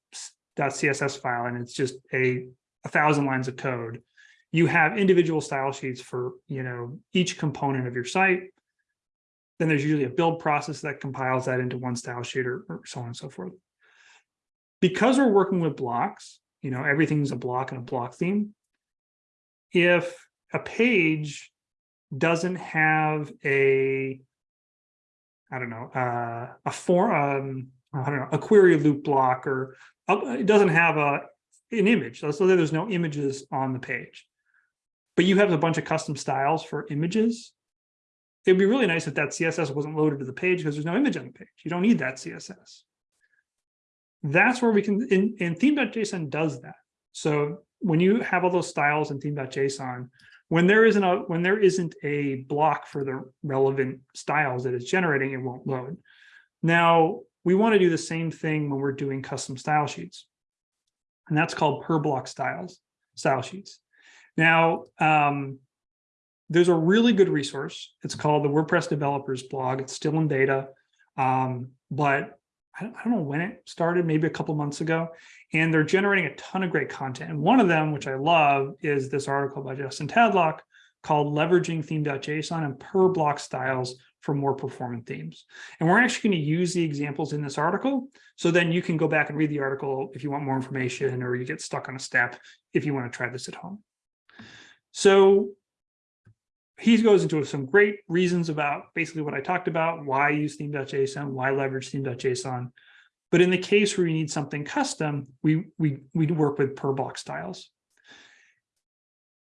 file and it's just a, a thousand lines of code, you have individual style sheets for, you know, each component of your site. Then there's usually a build process that compiles that into one style sheet or, or so on and so forth. Because we're working with blocks, you know, everything's a block and a block theme. If a page doesn't have a, I don't know, uh, a form, um, I don't know, a query loop block, or uh, it doesn't have a an image. So there's no images on the page, but you have a bunch of custom styles for images. It'd be really nice if that CSS wasn't loaded to the page because there's no image on the page. You don't need that CSS. That's where we can, in, theme.json does that. So when you have all those styles in theme.json, when there isn't a when there isn't a block for the relevant styles that it's generating, it won't load. Now we want to do the same thing when we're doing custom style sheets, and that's called per block styles style sheets. Now um, there's a really good resource. It's called the WordPress Developers blog. It's still in beta, um, but I don't, I don't know when it started, maybe a couple months ago, and they're generating a ton of great content. And one of them, which I love, is this article by Justin Tadlock called Leveraging Theme.json and Per Block Styles for More Performant Themes. And we're actually going to use the examples in this article. So then you can go back and read the article if you want more information or you get stuck on a step if you want to try this at home. So he goes into some great reasons about basically what I talked about, why use theme.json, why leverage theme.json. But in the case where you need something custom, we, we, we work with per block styles.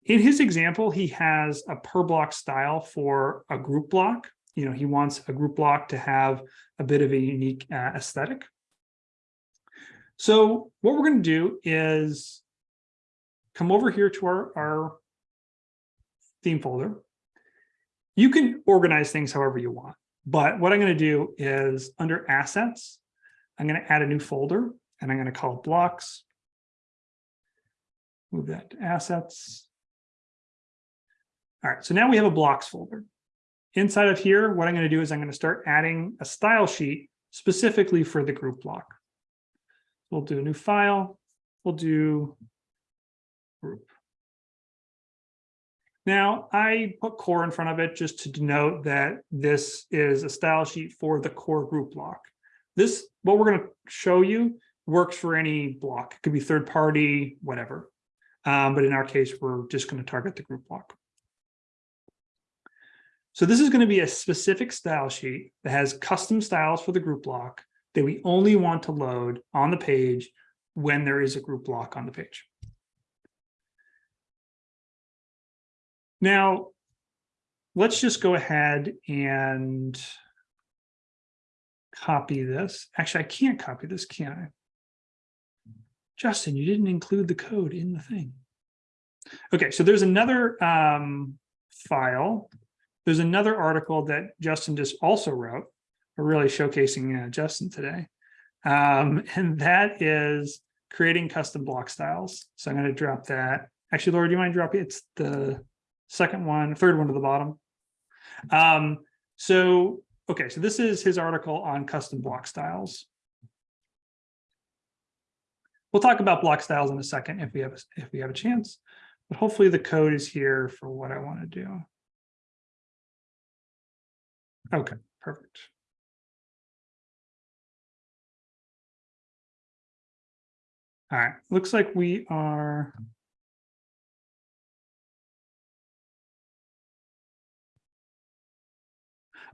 In his example, he has a per block style for a group block. You know, he wants a group block to have a bit of a unique uh, aesthetic. So what we're going to do is come over here to our, our theme folder. You can organize things however you want, but what I'm going to do is under assets, I'm going to add a new folder and I'm going to call it blocks. Move that to assets. All right, so now we have a blocks folder. Inside of here, what I'm going to do is I'm going to start adding a style sheet specifically for the group block. We'll do a new file. We'll do group. Now, I put core in front of it just to denote that this is a style sheet for the core group block. This, what we're going to show you, works for any block. It could be third party, whatever. Um, but in our case, we're just going to target the group block. So this is going to be a specific style sheet that has custom styles for the group block that we only want to load on the page when there is a group block on the page. Now, let's just go ahead and copy this. Actually, I can't copy this, can I? Justin, you didn't include the code in the thing. Okay, so there's another um, file. There's another article that Justin just also wrote. We're really showcasing uh, Justin today. Um, and that is creating custom block styles. So I'm going to drop that. Actually, Laura, do you mind dropping? It's the second one, third one to the bottom. Um, so, okay, so this is his article on custom block styles. We'll talk about block styles in a second if we have a, if we have a chance, but hopefully the code is here for what I want to do. Okay, perfect. All right, looks like we are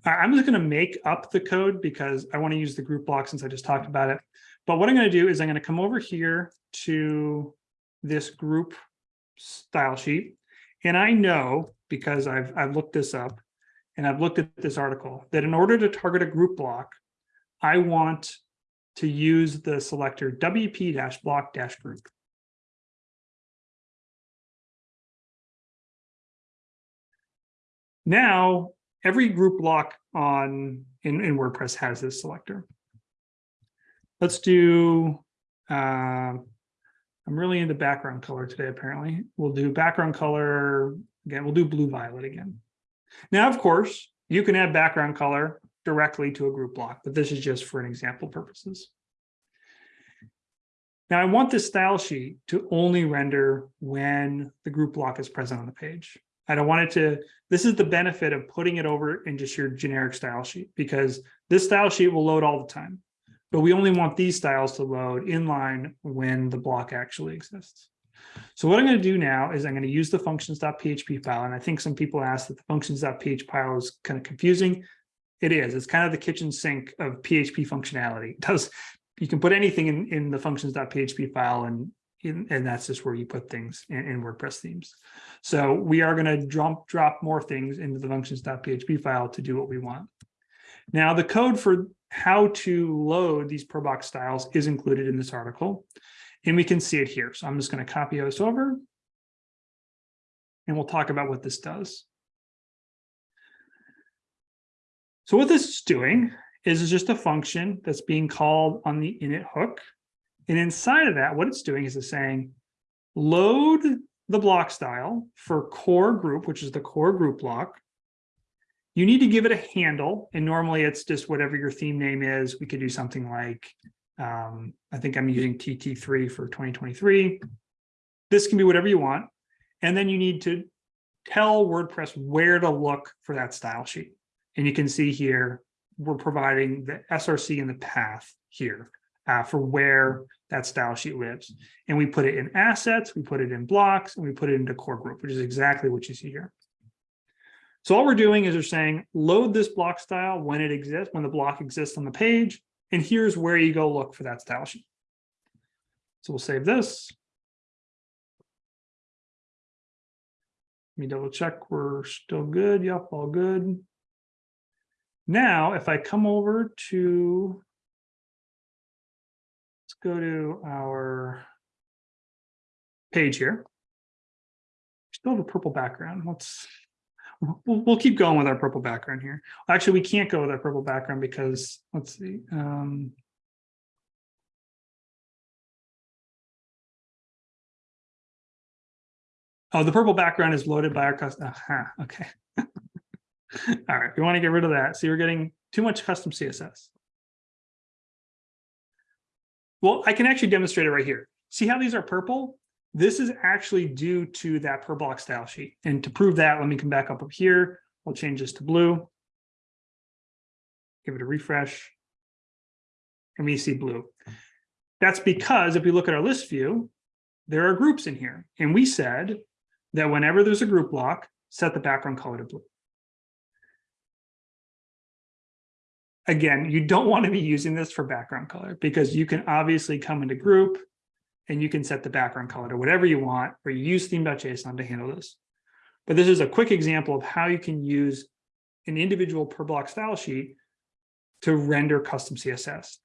I'm just going to make up the code because I want to use the group block since I just talked about it. But what I'm going to do is I'm going to come over here to this group style sheet. And I know because I've, I've looked this up and I've looked at this article that in order to target a group block, I want to use the selector WP-block-group. Now every group block on in, in WordPress has this selector. Let's do, uh, I'm really into background color today, apparently. We'll do background color, again, we'll do blue violet again. Now, of course, you can add background color directly to a group block, but this is just for an example purposes. Now I want this style sheet to only render when the group block is present on the page. I don't want it to, this is the benefit of putting it over in just your generic style sheet because this style sheet will load all the time, but we only want these styles to load inline when the block actually exists. So what I'm going to do now is I'm going to use the functions.php file. And I think some people ask that the functions.php file is kind of confusing. It is, it's kind of the kitchen sink of PHP functionality. It does, you can put anything in, in the functions.php file and and that's just where you put things in, in WordPress themes. So we are going to drop, drop more things into the functions.php file to do what we want. Now the code for how to load these per block styles is included in this article, and we can see it here. So I'm just going to copy this over, and we'll talk about what this does. So what this is doing is just a function that's being called on the init hook and inside of that, what it's doing is it's saying, load the block style for core group, which is the core group block, You need to give it a handle, and normally it's just whatever your theme name is. We could do something like, um, I think I'm using TT3 for 2023. This can be whatever you want. And then you need to tell WordPress where to look for that style sheet. And you can see here, we're providing the SRC and the path here uh, for where that style sheet lives. And we put it in assets, we put it in blocks, and we put it into core group, which is exactly what you see here. So all we're doing is we're saying load this block style when it exists, when the block exists on the page, and here's where you go look for that style sheet. So we'll save this. Let me double check we're still good. Yep, all good. Now, if I come over to, go to our page here. Still have a purple background. Let's, we'll, we'll keep going with our purple background here. Actually, we can't go with our purple background because, let's see. Um, Oh, the purple background is loaded by our custom. okay. All right, we want to get rid of that. So we're getting too much custom CSS. Well, I can actually demonstrate it right here. See how these are purple? This is actually due to that per block style sheet. And to prove that, let me come back up up here. We'll change this to blue. Give it a refresh. And we see blue. That's because if we look at our list view, there are groups in here. And we said that whenever there's a group block, set the background color to blue. Again, you don't want to be using this for background color because you can obviously come into group and you can set the background color to whatever you want, or you use theme.json to handle this. But this is a quick example of how you can use an individual per block style sheet to render custom CSS.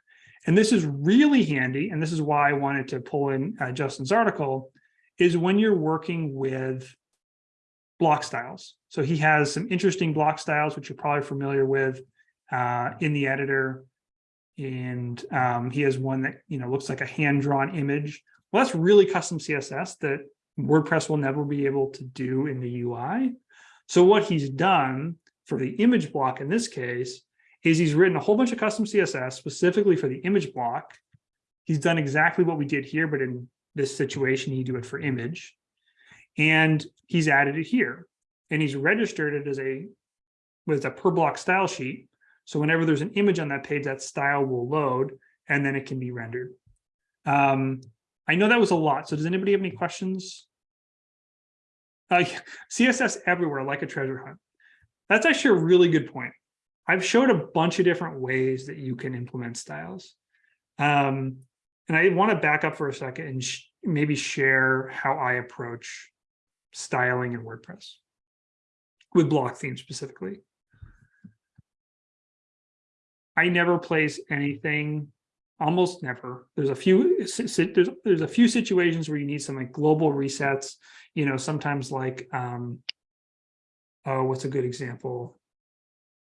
And this is really handy, and this is why I wanted to pull in uh, Justin's article, is when you're working with block styles. So he has some interesting block styles, which you're probably familiar with uh, in the editor. And um, he has one that you know looks like a hand-drawn image. Well, that's really custom CSS that WordPress will never be able to do in the UI. So what he's done for the image block in this case is he's written a whole bunch of custom CSS specifically for the image block. He's done exactly what we did here, but in this situation, he do it for image. And he's added it here. And he's registered it as a with a per block style sheet. So whenever there's an image on that page, that style will load and then it can be rendered. Um, I know that was a lot. So does anybody have any questions? Uh, CSS everywhere, like a treasure hunt. That's actually a really good point. I've showed a bunch of different ways that you can implement styles. Um, and I want to back up for a second and sh maybe share how I approach styling in WordPress with block themes specifically. I never place anything, almost never. There's a few there's, there's a few situations where you need some like global resets, you know, sometimes like um oh, what's a good example?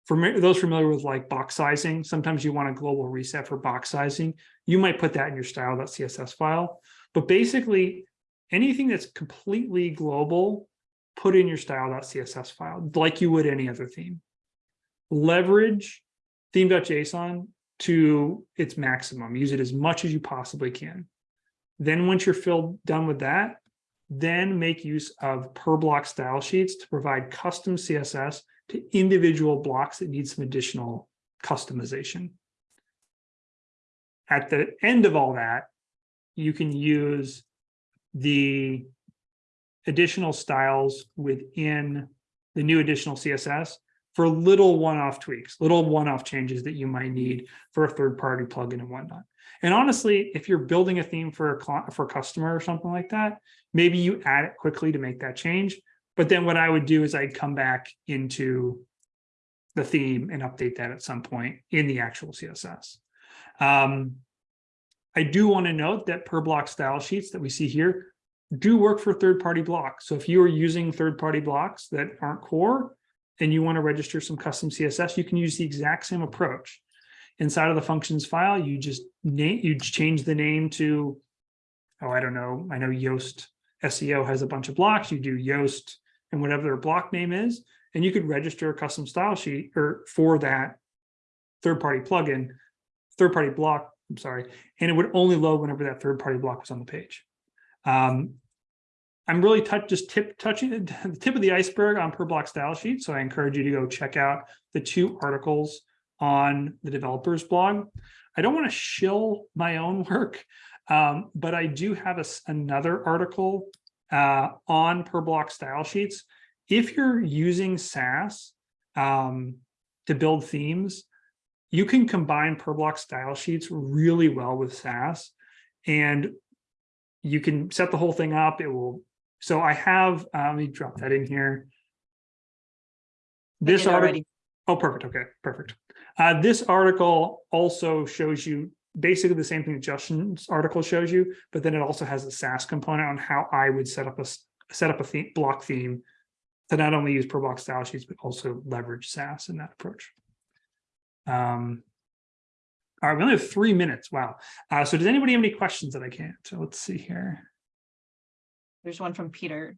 For those familiar with like box sizing, sometimes you want a global reset for box sizing. You might put that in your style.css file. But basically, anything that's completely global, put in your style.css file, like you would any other theme. Leverage theme.json to its maximum. Use it as much as you possibly can. Then once you're filled done with that, then make use of per block style sheets to provide custom CSS to individual blocks that need some additional customization. At the end of all that, you can use the additional styles within the new additional CSS for little one-off tweaks, little one-off changes that you might need for a third-party plugin and whatnot. And honestly, if you're building a theme for a for a customer or something like that, maybe you add it quickly to make that change. But then what I would do is I'd come back into the theme and update that at some point in the actual CSS. Um, I do want to note that per block style sheets that we see here do work for third-party blocks. So if you are using third-party blocks that aren't core and you want to register some custom CSS, you can use the exact same approach. Inside of the functions file, you just name you change the name to, oh, I don't know. I know Yoast SEO has a bunch of blocks. You do Yoast and whatever their block name is, and you could register a custom style sheet or for that third-party plugin, third-party block, I'm sorry, and it would only load whenever that third-party block was on the page. Um, I'm really touch, just tip touching the tip of the iceberg on per block style sheet. So I encourage you to go check out the two articles on the developers blog. I don't want to shill my own work, um, but I do have a another article uh, on per block style sheets. If you're using Sass um, to build themes, you can combine per block style sheets really well with Sass. And you can set the whole thing up. It will. So I have, uh, let me drop that in here. This article. already. Oh, perfect. Okay, perfect. Uh, this article also shows you basically the same thing that Justin's article shows you, but then it also has a Sass component on how I would set up a set up a theme, block theme to not only use per block style sheets, but also leverage Sass in that approach. Um, all right, we only have three minutes. Wow. Uh, so does anybody have any questions that I can't? So let's see here. There's one from Peter.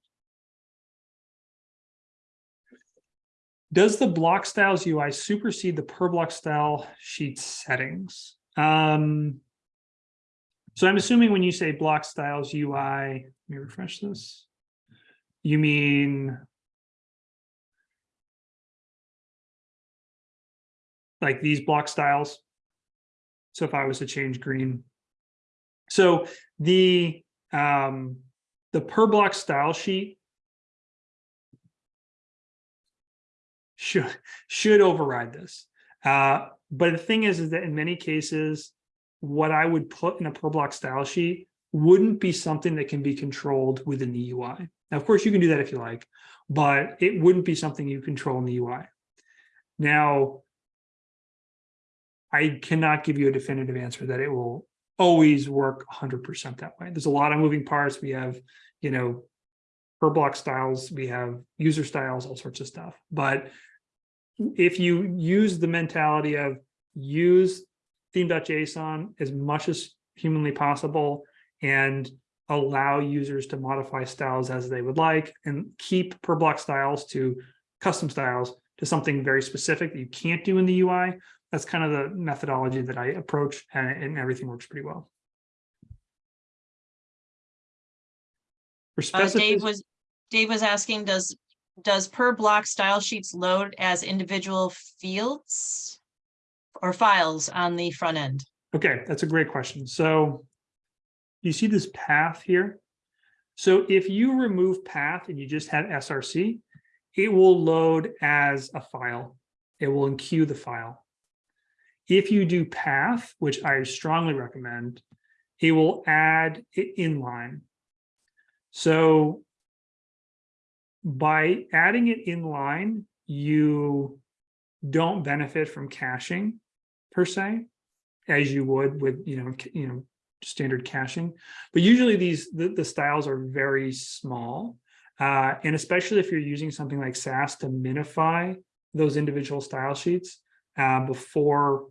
Does the block styles UI supersede the per block style sheet settings? Um, so I'm assuming when you say block styles UI, let me refresh this. You mean like these block styles? So if I was to change green. So the um, the per block style sheet should should override this. Uh, but the thing is, is that in many cases, what I would put in a per block style sheet wouldn't be something that can be controlled within the UI. Now, of course, you can do that if you like, but it wouldn't be something you control in the UI. Now, I cannot give you a definitive answer that it will always work 100% that way. There's a lot of moving parts. We have, you know, per block styles, we have user styles, all sorts of stuff. But if you use the mentality of use theme.json as much as humanly possible and allow users to modify styles as they would like and keep per block styles to custom styles to something very specific that you can't do in the UI. That's kind of the methodology that I approach and, and everything works pretty well. For Uh, Dave was, Dave was asking, does, does per block style sheets load as individual fields? Or files on the front end? okay, that's a great question. So you see this path here? So if you remove path and you just have src, it will load as a file. It will enqueue the file. If you do path, which I strongly recommend, it will add it inline. So by adding it inline, you don't benefit from caching per se, as you would with, you know, you know, standard caching. But usually these, the, the styles are very small. Uh, and especially if you're using something like Sass to minify those individual style sheets uh, before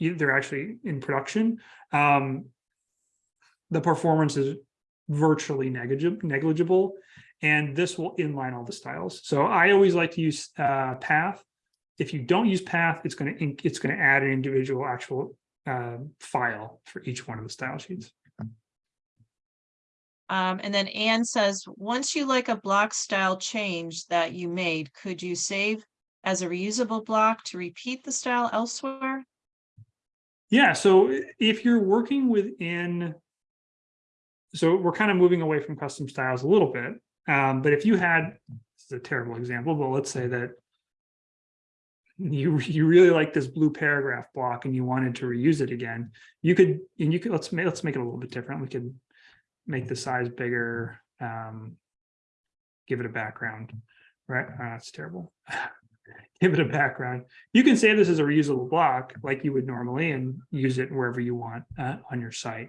they're actually in production, um, the performance is virtually negligible, negligible, and this will inline all the styles. So I always like to use uh, path. If you don't use path, it's going to it's going to add an individual actual uh, file for each one of the style sheets. Um, and then Anne says, once you like a block style change that you made, could you save as a reusable block to repeat the style elsewhere? Yeah, so if you're working within, so we're kind of moving away from custom styles a little bit. Um, but if you had, this is a terrible example, but let's say that you you really like this blue paragraph block and you wanted to reuse it again, you could, and you could, let's make, let's make it a little bit different. We could make the size bigger, um, give it a background, right? Uh, that's terrible. Give it a background. You can save this as a reusable block like you would normally and use it wherever you want uh, on your site.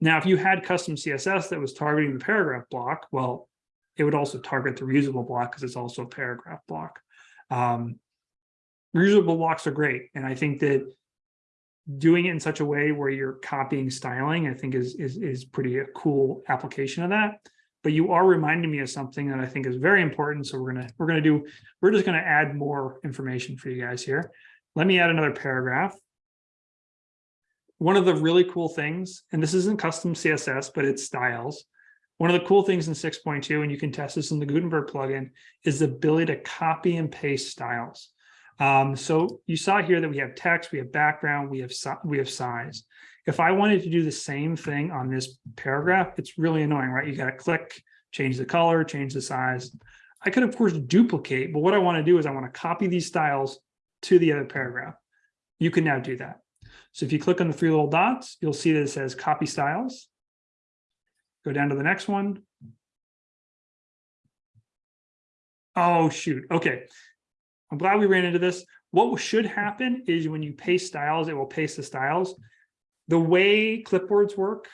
Now, if you had custom CSS that was targeting the paragraph block, well, it would also target the reusable block because it's also a paragraph block. Um, reusable blocks are great. And I think that doing it in such a way where you're copying styling, I think is, is, is pretty a cool application of that. But you are reminding me of something that I think is very important. So we're gonna, we're gonna do, we're just gonna add more information for you guys here. Let me add another paragraph. One of the really cool things, and this isn't custom CSS, but it's styles. One of the cool things in 6.2, and you can test this in the Gutenberg plugin, is the ability to copy and paste styles. Um, so you saw here that we have text, we have background, we have we have size. If I wanted to do the same thing on this paragraph, it's really annoying, right? You got to click, change the color, change the size. I could of course duplicate, but what I want to do is I want to copy these styles to the other paragraph. You can now do that. So if you click on the three little dots, you'll see that it says copy styles. Go down to the next one. Oh, shoot. Okay. I'm glad we ran into this. What should happen is when you paste styles, it will paste the styles. The way clipboards work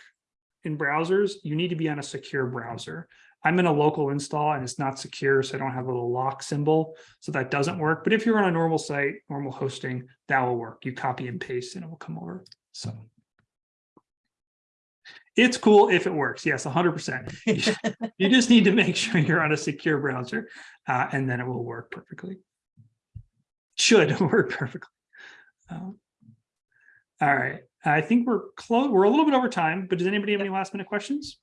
in browsers, you need to be on a secure browser. I'm in a local install and it's not secure, so I don't have a little lock symbol, so that doesn't work. But if you're on a normal site, normal hosting, that will work. You copy and paste and it will come over. So it's cool if it works. Yes, 100%. You- just need to make sure you're on a secure browser uh, and then it will work perfectly. Should work perfectly. Um, all right, I think we're close. We're a little bit over time, but does anybody have any last minute questions?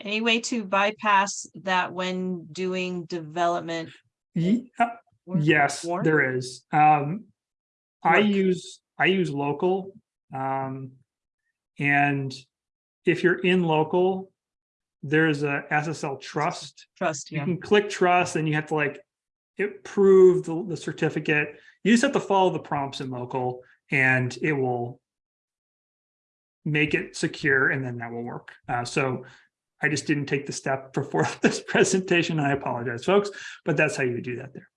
Any way to bypass that when doing development? Ye- uh, work? Yes, Warren? there is. Um, I use, I use local. Um, and if you're in local, there's a SSL trust. Trust, You can click trust and you have to like approve the, the certificate. You just have to follow the prompts in local and it will make it secure and then that will work. Uh, so I just didn't take the step before this presentation. I apologize, folks, but that's how you do that there.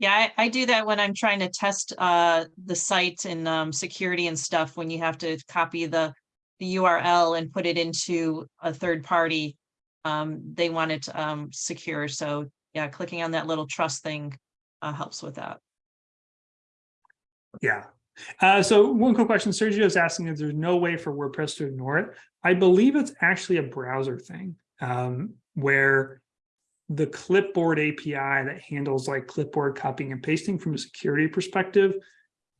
Yeah, I, I do that when I'm trying to test uh the site and um security and stuff, when you have to copy the. The URL and put it into a third party. Um, they want it um secure, so yeah, clicking on that little trust thing uh helps with that. Yeah. Uh, so one quick question, Sergio is asking if there's no way for WordPress to ignore it. I believe it's actually a browser thing, um, where the clipboard API that handles like clipboard copying and pasting from a security perspective,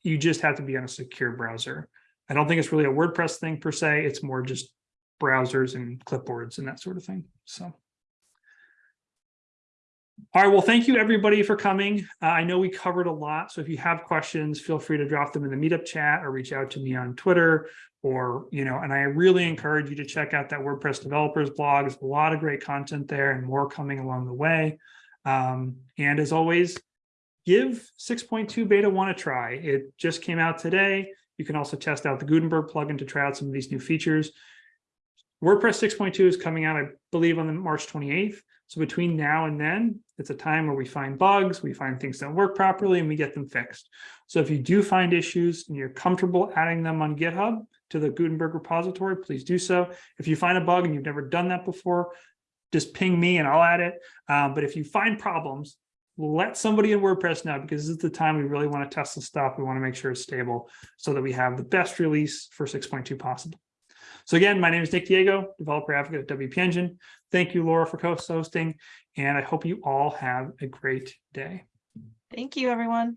you just have to be on a secure browser. I don't think it's really a WordPress thing per se. It's more just browsers and clipboards and that sort of thing. So. All right, well, thank you everybody for coming. Uh, I know we covered a lot, so if you have questions, feel free to drop them in the meetup chat or reach out to me on Twitter or, you know, and I really encourage you to check out that WordPress developers blog. There's a lot of great content there and more coming along the way. Um, and as always, give 6.2 beta one a try. It just came out today. You can also test out the Gutenberg plugin to try out some of these new features. WordPress 6.2 is coming out, I believe, on the March 28th. So between now and then, it's a time where we find bugs, we find things don't work properly, and we get them fixed. So if you do find issues and you're comfortable adding them on GitHub to the Gutenberg repository, please do so. If you find a bug and you've never done that before, just ping me and I'll add it. Um, but if you find problems, let somebody in WordPress know because this is the time we really want to test the stuff. We want to make sure it's stable so that we have the best release for 6.2 possible. So again, my name is Nick Diego, developer advocate at WP Engine. Thank you, Laura, for co-hosting, and I hope you all have a great day. Thank you, everyone.